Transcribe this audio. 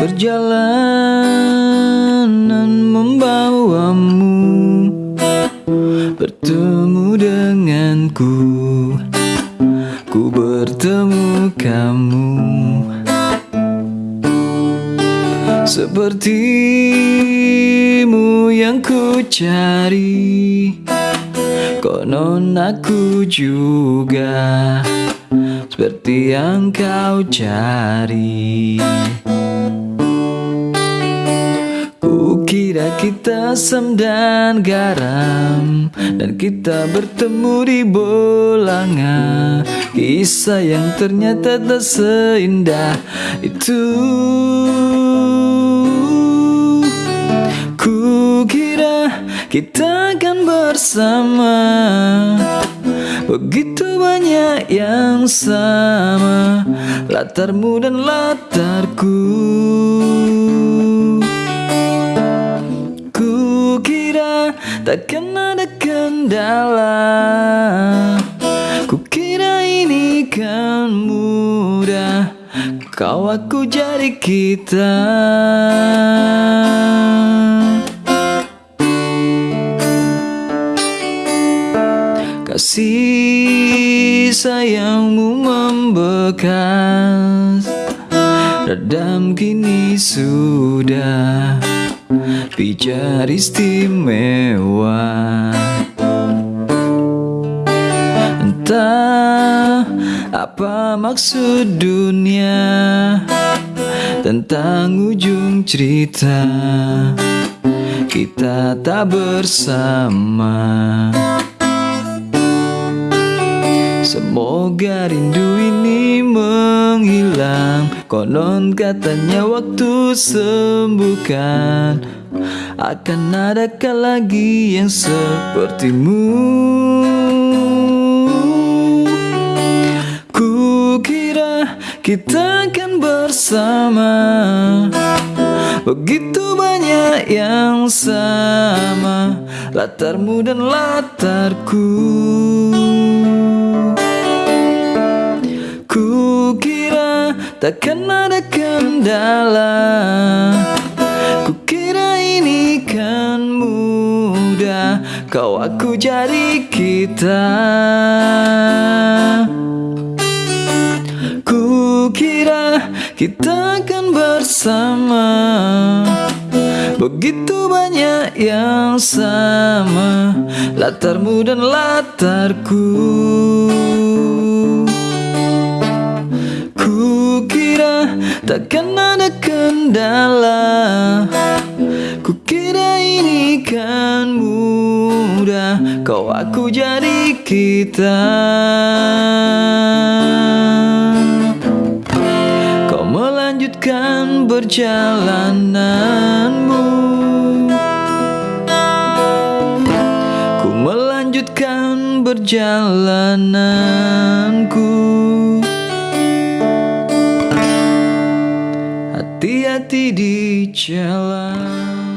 Perjalanan membawamu Bertemu denganku. Ku bertemu kamu. Sepertimu yang ku cari Konon aku juga Seperti yang kau cari. Kukira kita asam dan garam Dan kita bertemu di bolanga. Kisah yang ternyata tak seindah itu. Kukira kita akan bersama Begitu banyak yang sama Latarmu dan latarku. Kukira takkan ada kendala. Kukira ini kan mudah Kau aku jadi kita Kasih sayangmu membekas. Redam kini sudah. Pijar istimewa. Entah apa maksud dunia. Tentang ujung cerita. Kita tak bersama Semoga rindu ini menghilang. Konon katanya waktu sembuhkan. Akan adakah lagi yang sepertimu? Kukira kita akan bersama. Begitu banyak yang sama. Latarmu dan latarku takkan ada kendala. Kukira ini kan mudah Kau aku jadi kita. Kukira kita akan bersama. Begitu banyak yang sama Latarmu dan latarku takkan ada kendala. Kukira ini kan mudah Kau aku jadi kita. Kau melanjutkan perjalananmu. Ku melanjutkan perjalananku Hati-hati di jalan